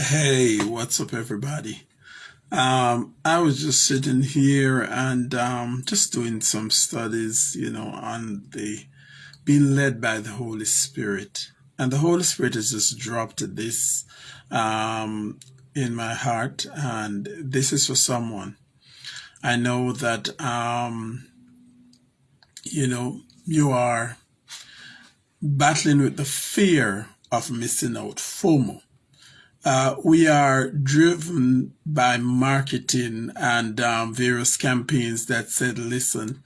Hey, what's up, everybody? Um, I was just sitting here and um, just doing some studies, you know, on the being led by the Holy Spirit. And the Holy Spirit has just dropped this um, in my heart, and this is for someone. I know that, um, you know, you are battling with the fear of missing out, FOMO. Uh, we are driven by marketing and um, various campaigns that said, listen,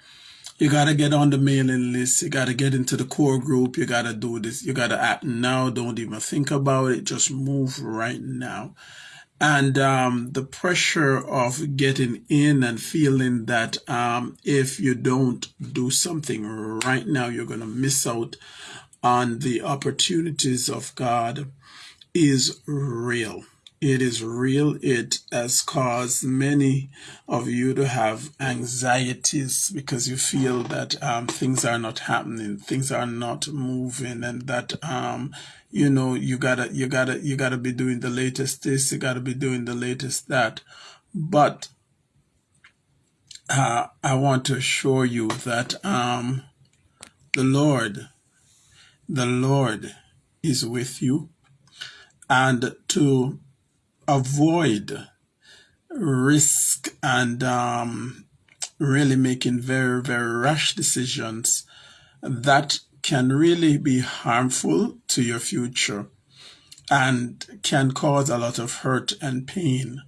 you got to get on the mailing list. You got to get into the core group. You got to do this. You got to act now. Don't even think about it. Just move right now. And um, the pressure of getting in and feeling that um, if you don't do something right now, you're going to miss out on the opportunities of God is real. It is real. It has caused many of you to have anxieties because you feel that um, things are not happening, things are not moving, and that um, you know you gotta you gotta you gotta be doing the latest this, you gotta be doing the latest that. But uh, I want to assure you that um, the Lord, the Lord is with you and to avoid risk and um, really making very, very rash decisions that can really be harmful to your future and can cause a lot of hurt and pain.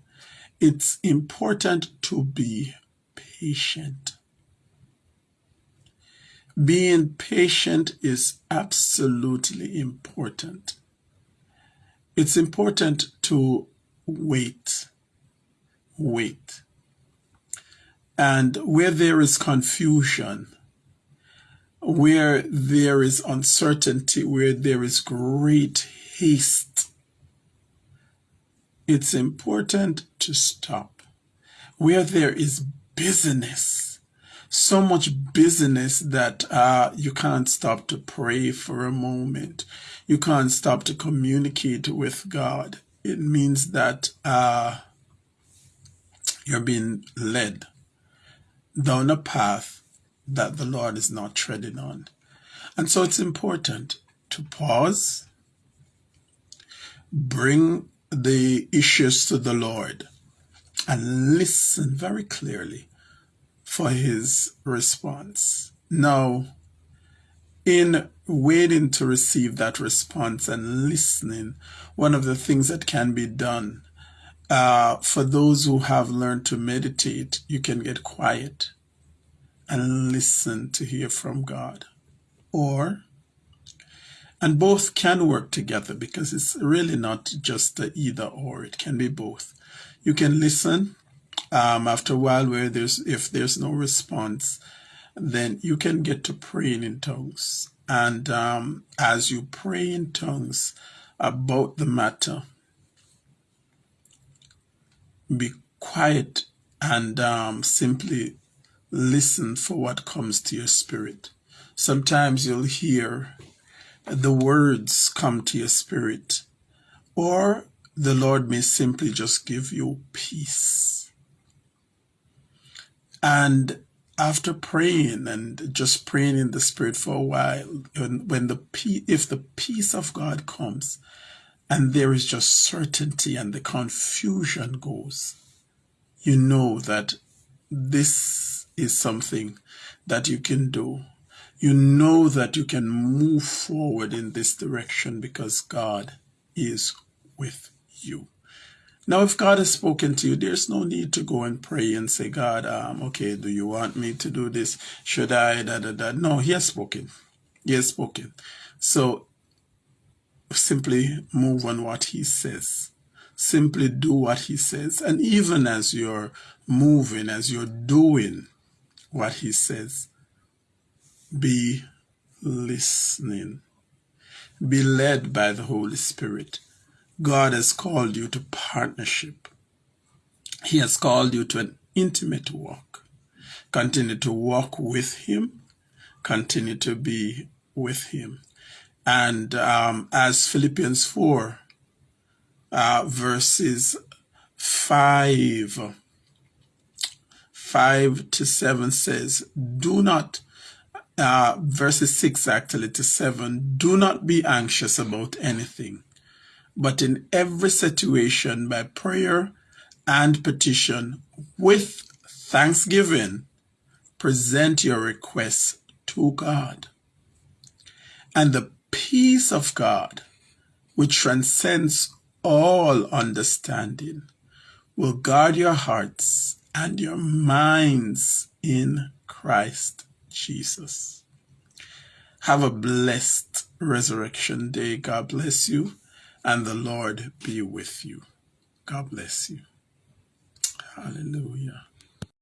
It's important to be patient. Being patient is absolutely important it's important to wait. Wait. And where there is confusion, where there is uncertainty, where there is great haste, it's important to stop. Where there is busyness, so much busyness that uh, you can't stop to pray for a moment you can't stop to communicate with God. It means that uh, you're being led down a path that the Lord is not treading on. And so it's important to pause, bring the issues to the Lord, and listen very clearly for his response. Now, in waiting to receive that response and listening, one of the things that can be done uh, for those who have learned to meditate, you can get quiet and listen to hear from God. Or, and both can work together because it's really not just the either or, it can be both. You can listen um, after a while where there's, if there's no response, then you can get to praying in tongues. And um, as you pray in tongues about the matter, be quiet and um, simply listen for what comes to your spirit. Sometimes you'll hear the words come to your spirit, or the Lord may simply just give you peace. And after praying and just praying in the spirit for a while when the if the peace of god comes and there is just certainty and the confusion goes you know that this is something that you can do. You know that you can move forward in this direction because god is with you now, if God has spoken to you, there's no need to go and pray and say, God, um, okay, do you want me to do this? Should I? Da, da, da. No, He has spoken. He has spoken. So simply move on what He says. Simply do what He says. And even as you're moving, as you're doing what He says, be listening. Be led by the Holy Spirit God has called you to partnership. He has called you to an intimate walk. Continue to walk with Him. Continue to be with Him. And um, as Philippians 4 uh, verses 5 5 to 7 says, Do not, uh, verses 6 actually to 7, do not be anxious about anything, but in every situation by prayer and petition with thanksgiving, present your requests to God. And the peace of God, which transcends all understanding, will guard your hearts and your minds in Christ Jesus. Have a blessed resurrection day. God bless you, and the Lord be with you. God bless you. Hallelujah.